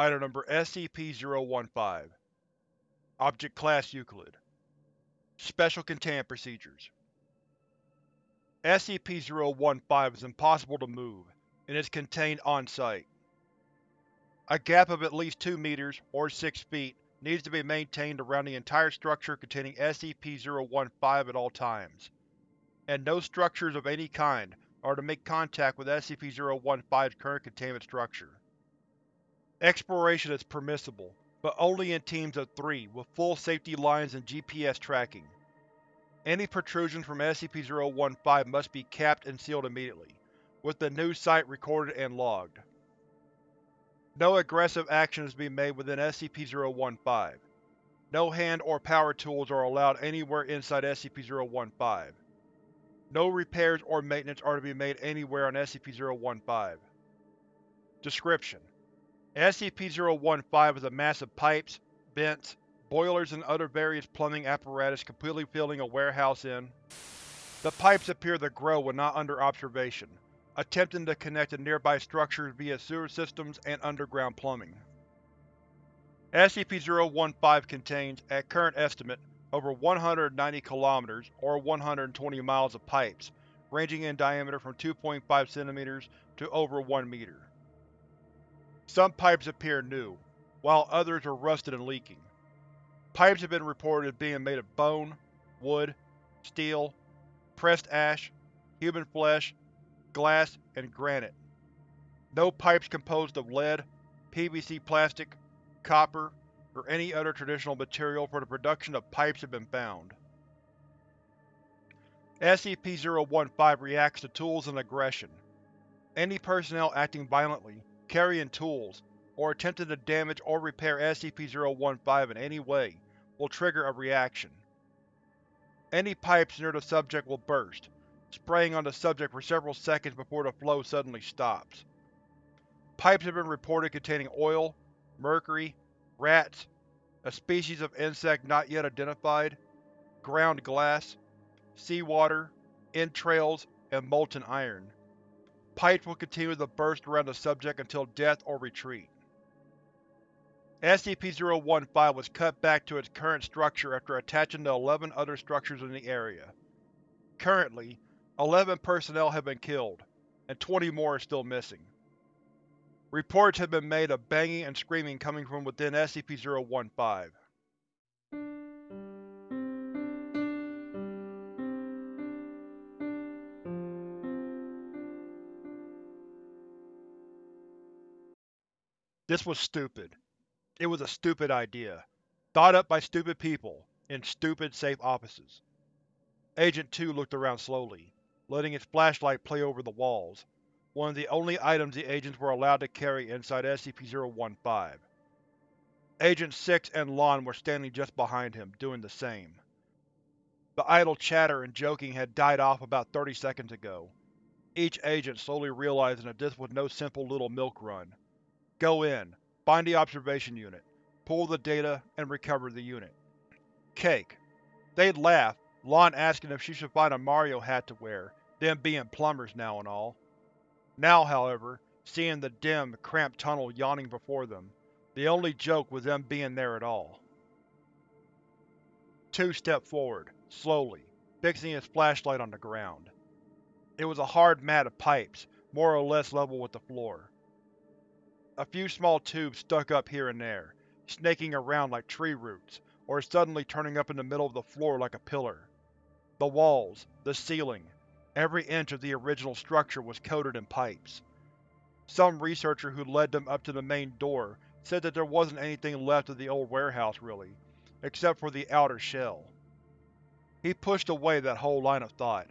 Item Number SCP-015 Object Class Euclid Special Containment Procedures SCP-015 is impossible to move, and is contained on-site. A gap of at least 2 meters, or 6 feet, needs to be maintained around the entire structure containing SCP-015 at all times, and no structures of any kind are to make contact with SCP-015's current containment structure. Exploration is permissible, but only in teams of three with full safety lines and GPS tracking. Any protrusions from SCP-015 must be capped and sealed immediately, with the new site recorded and logged. No aggressive action is to be made within SCP-015. No hand or power tools are allowed anywhere inside SCP-015. No repairs or maintenance are to be made anywhere on SCP-015. Description: SCP-015 is a mass of pipes, vents, boilers and other various plumbing apparatus completely filling a warehouse in. The pipes appear to grow when not under observation, attempting to connect to nearby structures via sewer systems and underground plumbing. SCP-015 contains, at current estimate, over 190 km or 120 miles of pipes, ranging in diameter from 2.5 cm to over 1 meter. Some pipes appear new, while others are rusted and leaking. Pipes have been reported as being made of bone, wood, steel, pressed ash, human flesh, glass, and granite. No pipes composed of lead, PVC plastic, copper, or any other traditional material for the production of pipes have been found. SCP-015 reacts to tools and aggression. Any personnel acting violently, carrying tools, or attempting to damage or repair SCP-015 in any way will trigger a reaction. Any pipes near the subject will burst, spraying on the subject for several seconds before the flow suddenly stops. Pipes have been reported containing oil, mercury, rats, a species of insect not yet identified, ground glass, seawater, entrails, and molten iron. Pipes will continue to burst around the subject until death or retreat. SCP-015 was cut back to its current structure after attaching to 11 other structures in the area. Currently, 11 personnel have been killed, and 20 more are still missing. Reports have been made of banging and screaming coming from within SCP-015. This was stupid. It was a stupid idea, thought up by stupid people, in stupid, safe offices. Agent 2 looked around slowly, letting his flashlight play over the walls, one of the only items the agents were allowed to carry inside SCP-015. Agent 6 and Lon were standing just behind him, doing the same. The idle chatter and joking had died off about 30 seconds ago, each agent slowly realizing that this was no simple little milk run. Go in, Find the observation unit, pull the data, and recover the unit. Cake. They'd laugh, Lon asking if she should find a Mario hat to wear, them being plumbers now and all. Now, however, seeing the dim, cramped tunnel yawning before them, the only joke was them being there at all. Two stepped forward, slowly, fixing his flashlight on the ground. It was a hard mat of pipes, more or less level with the floor. A few small tubes stuck up here and there, snaking around like tree roots, or suddenly turning up in the middle of the floor like a pillar. The walls, the ceiling, every inch of the original structure was coated in pipes. Some researcher who led them up to the main door said that there wasn't anything left of the old warehouse, really, except for the outer shell. He pushed away that whole line of thought,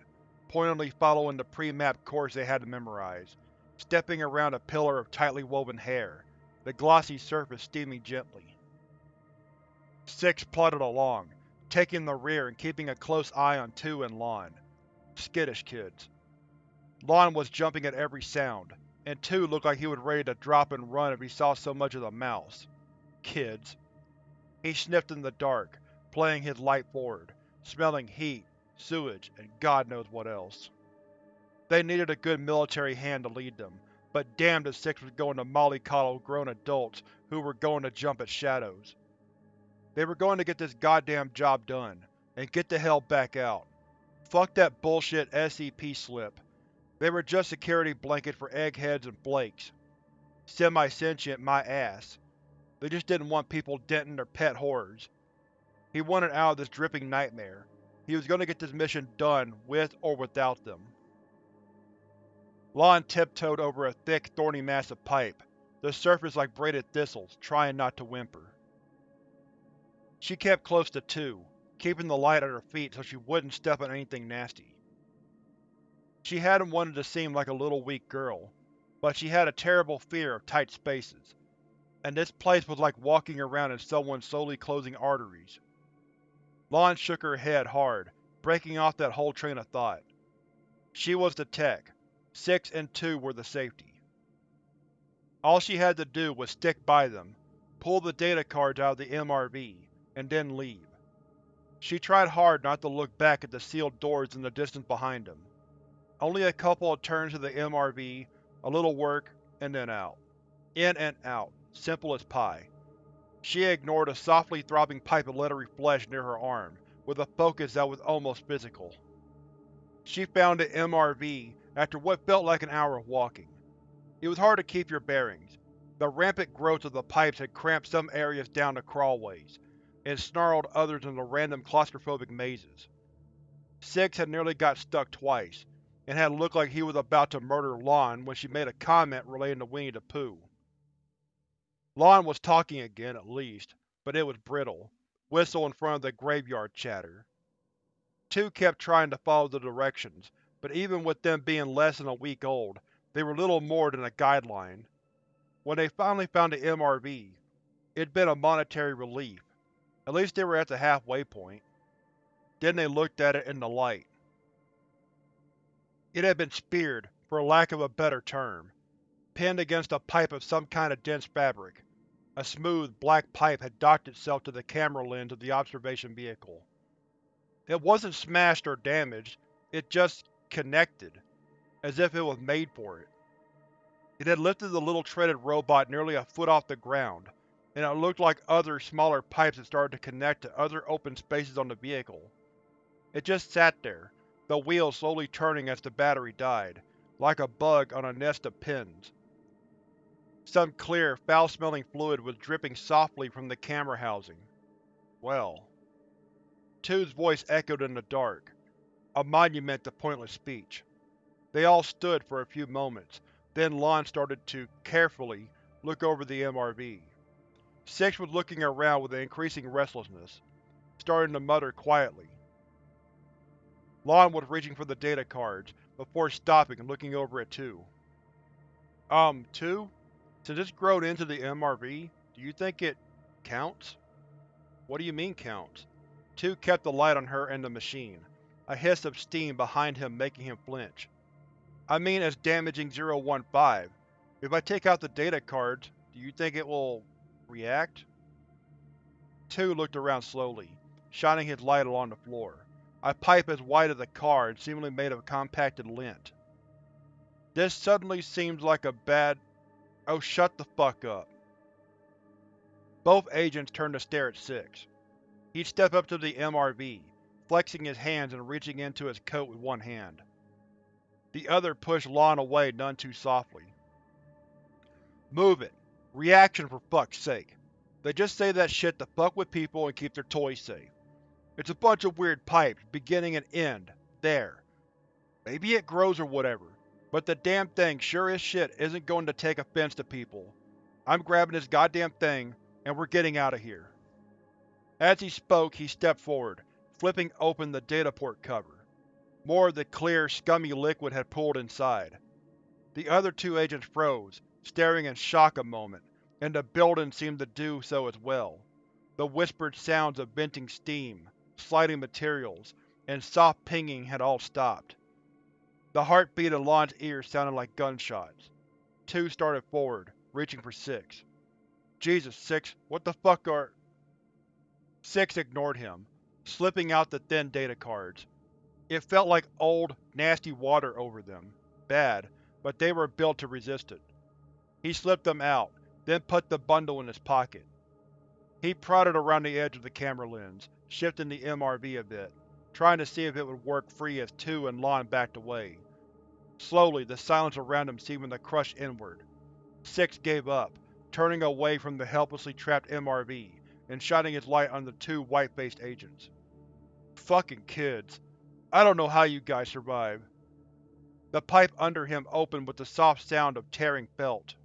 pointedly following the pre-mapped course they had to memorize, stepping around a pillar of tightly woven hair, the glossy surface steaming gently. Six plodded along, taking the rear and keeping a close eye on Two and Lon. Skittish kids. Lon was jumping at every sound, and Two looked like he was ready to drop and run if he saw so much as a mouse. Kids. He sniffed in the dark, playing his light forward, smelling heat, sewage, and God knows what else. They needed a good military hand to lead them, but damned if Six was going to mollycoddle grown adults who were going to jump at shadows. They were going to get this goddamn job done, and get the hell back out. Fuck that bullshit SCP slip. They were just security blanket for eggheads and flakes. Semi-sentient my ass. They just didn't want people denting their pet horrors. He wanted out of this dripping nightmare. He was going to get this mission done with or without them. Lon tiptoed over a thick, thorny mass of pipe, the surface like braided thistles, trying not to whimper. She kept close to two, keeping the light at her feet so she wouldn't step on anything nasty. She hadn't wanted to seem like a little weak girl, but she had a terrible fear of tight spaces, and this place was like walking around in someone slowly closing arteries. Lon shook her head hard, breaking off that whole train of thought. She was the tech. Six and Two were the safety. All she had to do was stick by them, pull the data cards out of the MRV, and then leave. She tried hard not to look back at the sealed doors in the distance behind them. Only a couple of turns to the MRV, a little work, and then out. In and out, simple as pie. She ignored a softly throbbing pipe of leathery flesh near her arm, with a focus that was almost physical. She found the MRV after what felt like an hour of walking. It was hard to keep your bearings. The rampant growth of the pipes had cramped some areas down to crawlways, and snarled others into random claustrophobic mazes. Six had nearly got stuck twice, and had looked like he was about to murder Lon when she made a comment relating to Winnie the Pooh. Lon was talking again, at least, but it was brittle, whistle in front of the graveyard chatter. Two kept trying to follow the directions, but even with them being less than a week old, they were little more than a guideline. When they finally found the MRV, it had been a monetary relief. At least they were at the halfway point. Then they looked at it in the light. It had been speared, for lack of a better term, pinned against a pipe of some kind of dense fabric. A smooth, black pipe had docked itself to the camera lens of the observation vehicle. It wasn't smashed or damaged, it just connected, as if it was made for it. It had lifted the little treaded robot nearly a foot off the ground, and it looked like other, smaller pipes had started to connect to other open spaces on the vehicle. It just sat there, the wheels slowly turning as the battery died, like a bug on a nest of pins. Some clear, foul-smelling fluid was dripping softly from the camera housing. Well. Two's voice echoed in the dark, a monument to pointless speech. They all stood for a few moments, then Lon started to, carefully, look over the MRV. Six was looking around with an increasing restlessness, starting to mutter quietly. Lon was reaching for the data cards, before stopping and looking over at Two. Um, Two? Since it's grown into the MRV, do you think it… counts? What do you mean counts? Two kept the light on her and the machine a hiss of steam behind him making him flinch. I mean as damaging 015. If I take out the data cards, do you think it will… react? Two looked around slowly, shining his light along the floor. A pipe as wide as a car and seemingly made of compacted lint. This suddenly seems like a bad… Oh shut the fuck up. Both agents turned to stare at Six. He'd step up to the MRV, flexing his hands and reaching into his coat with one hand. The other pushed Lon away none too softly. Move it. Reaction for fuck's sake. They just say that shit to fuck with people and keep their toys safe. It's a bunch of weird pipes, beginning and end, there. Maybe it grows or whatever, but the damn thing sure as shit isn't going to take offense to people. I'm grabbing this goddamn thing, and we're getting out of here. As he spoke, he stepped forward, flipping open the dataport cover. More of the clear, scummy liquid had pooled inside. The other two agents froze, staring in shock a moment, and the building seemed to do so as well. The whispered sounds of venting steam, sliding materials, and soft pinging had all stopped. The heartbeat in Lon's ears sounded like gunshots. Two started forward, reaching for Six. Jesus, Six, what the fuck are… Six ignored him, slipping out the thin data cards. It felt like old, nasty water over them. Bad, but they were built to resist it. He slipped them out, then put the bundle in his pocket. He prodded around the edge of the camera lens, shifting the MRV a bit, trying to see if it would work free as Two and Lon backed away. Slowly, the silence around him seemed to crush inward. Six gave up, turning away from the helplessly trapped MRV and shining its light on the two white-faced agents. Fucking kids. I don't know how you guys survive. The pipe under him opened with the soft sound of tearing felt.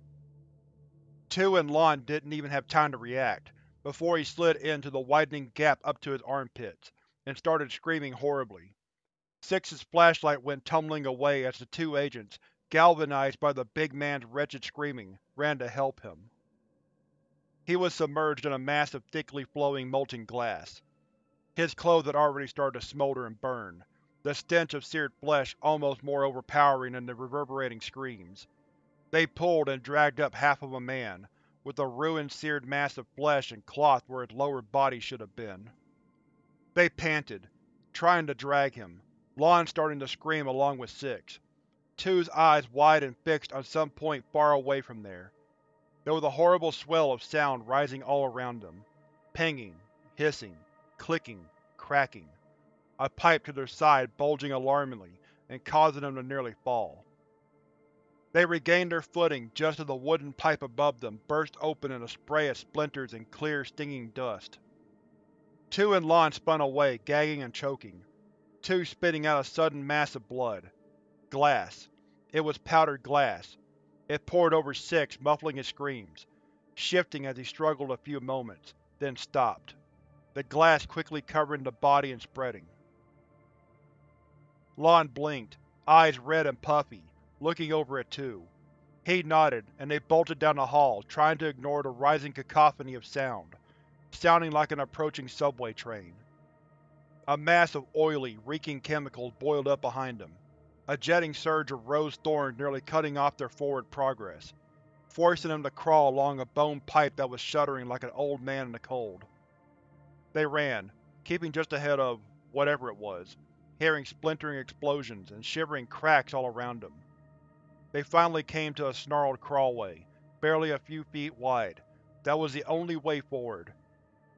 Two and Lon didn't even have time to react, before he slid into the widening gap up to his armpits, and started screaming horribly. Six's flashlight went tumbling away as the two agents, galvanized by the big man's wretched screaming, ran to help him. He was submerged in a mass of thickly flowing molten glass. His clothes had already started to smolder and burn, the stench of seared flesh almost more overpowering than the reverberating screams. They pulled and dragged up half of a man, with a ruined seared mass of flesh and cloth where his lower body should have been. They panted, trying to drag him, Lon starting to scream along with Six. Two's eyes wide and fixed on some point far away from there. There was a horrible swell of sound rising all around them. Pinging, hissing, clicking, cracking. A pipe to their side bulging alarmingly and causing them to nearly fall. They regained their footing just as the wooden pipe above them burst open in a spray of splinters and clear, stinging dust. Two and Lon spun away, gagging and choking. Two spitting out a sudden mass of blood. Glass. It was powdered glass. It poured over Six, muffling his screams, shifting as he struggled a few moments, then stopped, the glass quickly covering the body and spreading. Lon blinked, eyes red and puffy, looking over at Two. He nodded, and they bolted down the hall, trying to ignore the rising cacophony of sound, sounding like an approaching subway train. A mass of oily, reeking chemicals boiled up behind them, a jetting surge of rose thorns nearly cutting off their forward progress, forcing them to crawl along a bone pipe that was shuddering like an old man in the cold. They ran, keeping just ahead of whatever it was, hearing splintering explosions and shivering cracks all around them. They finally came to a snarled crawlway, barely a few feet wide, that was the only way forward.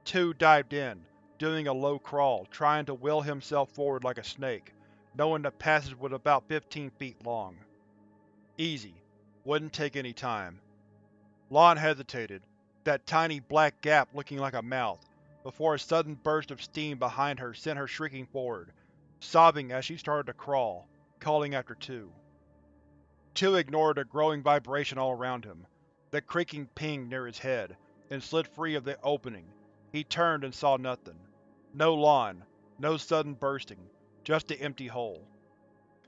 Two dived in, doing a low crawl, trying to will himself forward like a snake, knowing the passage was about 15 feet long. Easy. Wouldn't take any time. Lon hesitated, that tiny black gap looking like a mouth, before a sudden burst of steam behind her sent her shrieking forward, sobbing as she started to crawl, calling after Two. Two ignored the growing vibration all around him, the creaking ping near his head, and slid free of the opening. He turned and saw nothing. No Lon, no sudden bursting, just the empty hole.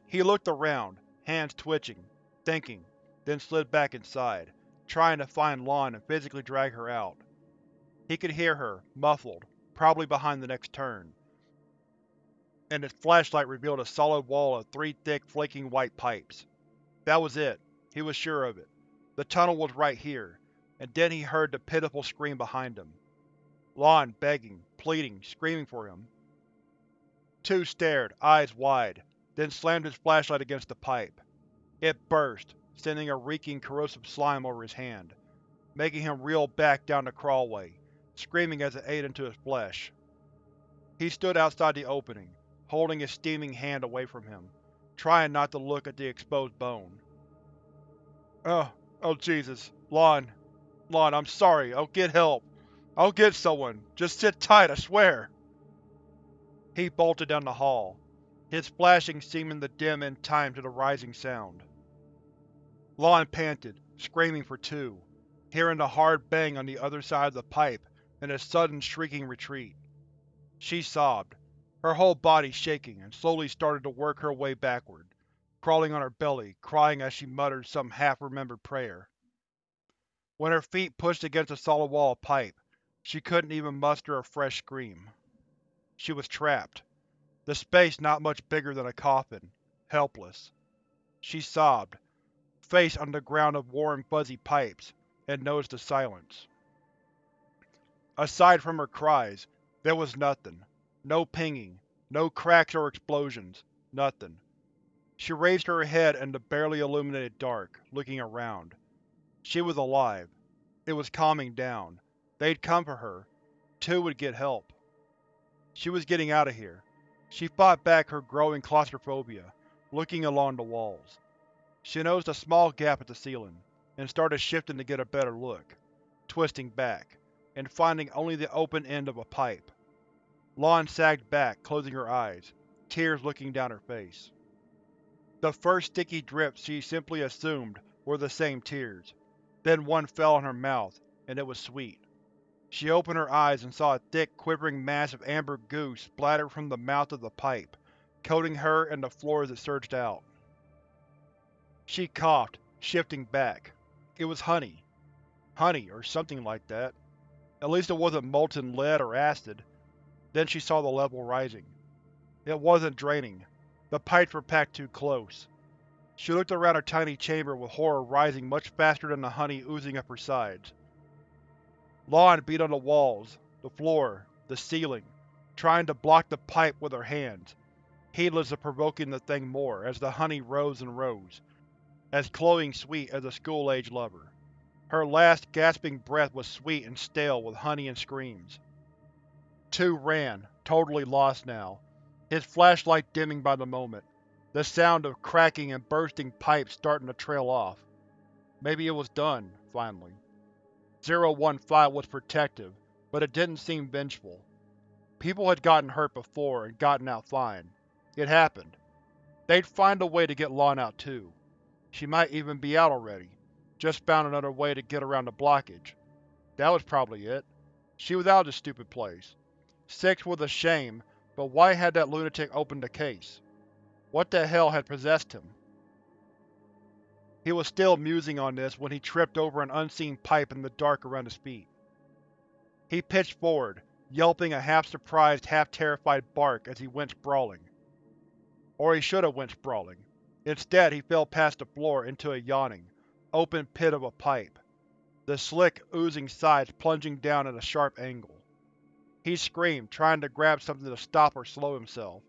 He looked around, hands twitching, thinking, then slid back inside, trying to find Lon and physically drag her out. He could hear her, muffled, probably behind the next turn, and his flashlight revealed a solid wall of three thick, flaking white pipes. That was it. He was sure of it. The tunnel was right here, and then he heard the pitiful scream behind him. Lon begging, pleading, screaming for him. Two stared, eyes wide, then slammed his flashlight against the pipe. It burst, sending a reeking, corrosive slime over his hand, making him reel back down the crawlway, screaming as it ate into his flesh. He stood outside the opening, holding his steaming hand away from him, trying not to look at the exposed bone. Oh, oh Jesus. Lon. Lon, I'm sorry. I'll get help. I'll get someone. Just sit tight, I swear. He bolted down the hall, his flashing seeming to dim in time to the rising sound. Lon panted, screaming for two, hearing the hard bang on the other side of the pipe and a sudden shrieking retreat. She sobbed, her whole body shaking, and slowly started to work her way backward, crawling on her belly, crying as she muttered some half-remembered prayer. When her feet pushed against a solid wall of pipe, she couldn't even muster a fresh scream. She was trapped. The space not much bigger than a coffin. Helpless. She sobbed, face on the ground of warm, fuzzy pipes, and noticed the silence. Aside from her cries, there was nothing. No pinging, no cracks or explosions, nothing. She raised her head in the barely illuminated dark, looking around. She was alive. It was calming down. They'd come for her. Two would get help. She was getting out of here. She fought back her growing claustrophobia, looking along the walls. She noticed a small gap at the ceiling, and started shifting to get a better look, twisting back, and finding only the open end of a pipe. Lon sagged back, closing her eyes, tears looking down her face. The first sticky drips she simply assumed were the same tears. Then one fell on her mouth, and it was sweet. She opened her eyes and saw a thick, quivering mass of amber goo splattered from the mouth of the pipe, coating her and the floor as it surged out. She coughed, shifting back. It was honey. Honey, or something like that. At least it wasn't molten lead or acid. Then she saw the level rising. It wasn't draining. The pipes were packed too close. She looked around her tiny chamber with horror rising much faster than the honey oozing up her sides. Lon beat on the walls, the floor, the ceiling, trying to block the pipe with her hands, heedless of provoking the thing more as the honey rose and rose, as cloying sweet as a school-age lover. Her last gasping breath was sweet and stale with honey and screams. Two ran, totally lost now, his flashlight dimming by the moment, the sound of cracking and bursting pipes starting to trail off. Maybe it was done, finally. 015 was protective, but it didn't seem vengeful. People had gotten hurt before and gotten out fine. It happened. They'd find a way to get Lon out too. She might even be out already, just found another way to get around the blockage. That was probably it. She was out of this stupid place. Six was a shame, but why had that lunatic opened the case? What the hell had possessed him? He was still musing on this when he tripped over an unseen pipe in the dark around his feet. He pitched forward, yelping a half-surprised, half-terrified bark as he went sprawling. Or he should have went sprawling. Instead, he fell past the floor into a yawning, open pit of a pipe, the slick, oozing sides plunging down at a sharp angle. He screamed, trying to grab something to stop or slow himself,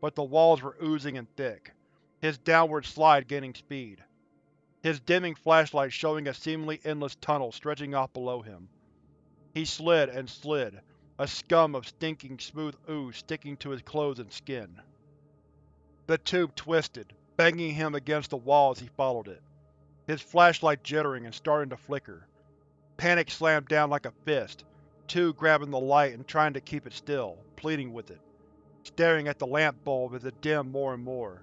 but the walls were oozing and thick, his downward slide gaining speed his dimming flashlight showing a seemingly endless tunnel stretching off below him. He slid and slid, a scum of stinking, smooth ooze sticking to his clothes and skin. The tube twisted, banging him against the wall as he followed it, his flashlight jittering and starting to flicker. Panic slammed down like a fist, two grabbing the light and trying to keep it still, pleading with it, staring at the lamp bulb as it dimmed more and more.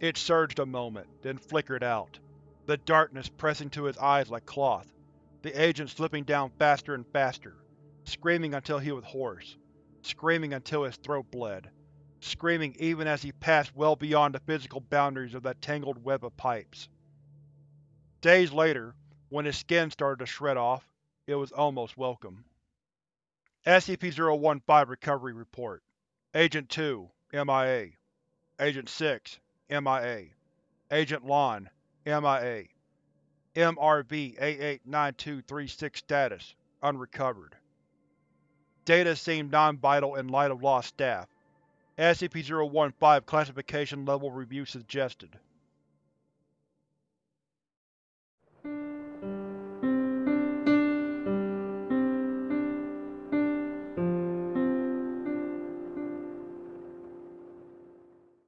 It surged a moment, then flickered out, the darkness pressing to his eyes like cloth, the agent slipping down faster and faster, screaming until he was hoarse, screaming until his throat bled, screaming even as he passed well beyond the physical boundaries of that tangled web of pipes. Days later, when his skin started to shred off, it was almost welcome. SCP-015 Recovery Report Agent 2, MIA Agent 6, MIA. Agent Lon, MIA. MRV-889236 Status: Unrecovered. Data seemed non-vital in light of lost staff. SCP-015 Classification Level Review suggested.